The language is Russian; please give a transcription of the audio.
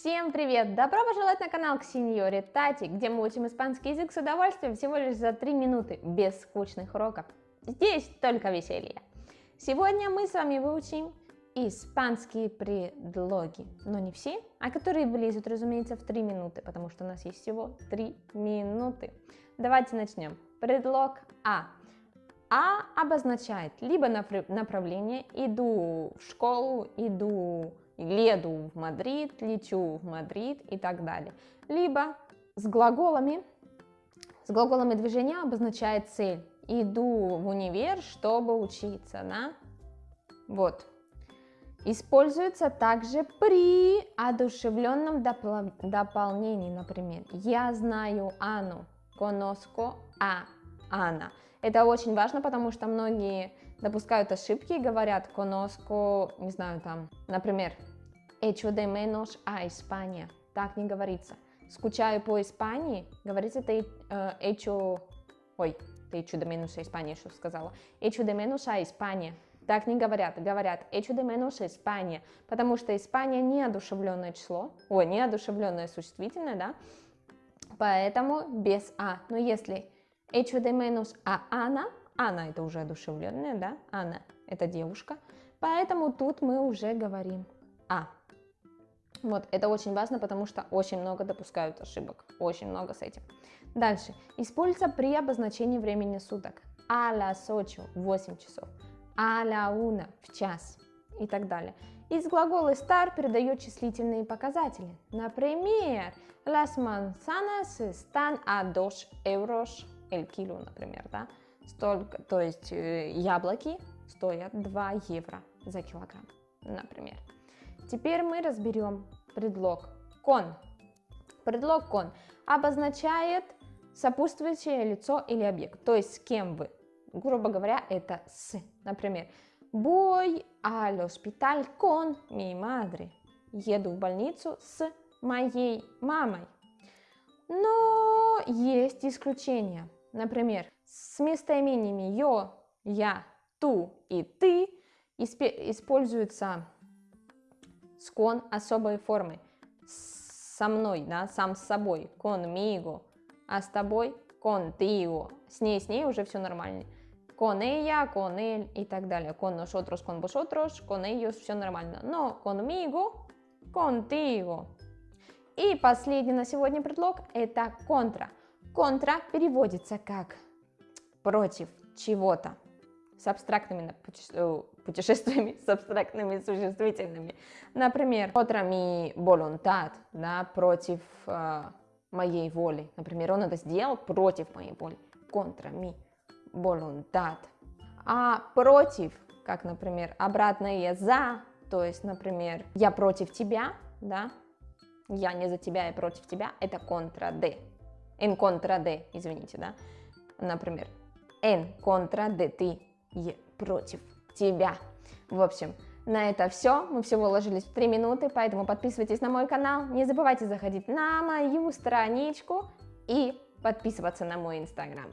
Всем привет! Добро пожаловать на канал к сеньоре Тати, где мы учим испанский язык с удовольствием всего лишь за 3 минуты, без скучных уроков. Здесь только веселье. Сегодня мы с вами выучим испанские предлоги, но не все, а которые влезут, разумеется, в 3 минуты, потому что у нас есть всего 3 минуты. Давайте начнем. Предлог A. A обозначает либо направление, иду в школу, иду еду в Мадрид, лечу в Мадрид и так далее. Либо с глаголами, с глаголами движения обозначает цель. Иду в универ, чтобы учиться, да? Вот. Используется также при одушевленном допол дополнении, например. Я знаю Анну, conozco a Анна. Это очень важно, потому что многие допускают ошибки и говорят conozco, не знаю, там, например, echo de menos a España. Так не говорится. Скучаю по Испании, говорится э, echo, ой, ты echo de menos a España, что сказала. Echo de menos a España. Так не говорят, говорят echo de menos España, потому что Испания неодушевленное число, ой, неодушевленное существительное, да, поэтому без а. Но если de menos a Ana, Анна это уже одушевленная, да, Анна это девушка, поэтому тут мы уже говорим а. Вот, это очень важно, потому что очень много допускают ошибок, очень много с этим. Дальше. Используется при обозначении времени суток. А las 8 – 8 часов, а la 1 – в час и так далее. Из глагола estar передает числительные показатели. Например, las manzanas están a 2 euros el kilo, например, да? Столько, то есть э, яблоки стоят 2 евро за килограмм, например. Теперь мы разберем предлог con. Предлог con обозначает сопутствующее лицо или объект, то есть с кем вы. Грубо говоря, это с. Например, voy al hospital con mi madre. Еду в больницу с моей мамой. Но есть исключения. Например, с местоимениями yo, я, ту и ты используется с особой формы. Со мной, да, сам с собой. Conmigo. А с тобой contigo. С ней, с ней уже все нормально. Con ella, con él и так далее. Con nosotros, con vosotros, con ellos все нормально. Но conmigo, contigo. И последний на сегодня предлог это контра. Контра переводится как против чего-то с абстрактными э, путешествиями, с абстрактными существительными. Например, contra mi voluntad, да, против э, моей воли. Например, он это сделал против моей воли. Contra mi voluntad. А против, как, например, обратное за, то есть, например, я против тебя, да, я не за тебя, я против тебя, это contra de. En contra de, извините, да. Например, en contra de ti, против тебя. В общем, на это все. Мы всего уложились в 3 минуты, поэтому подписывайтесь на мой канал. Не забывайте заходить на мою страничку и подписываться на мой инстаграм.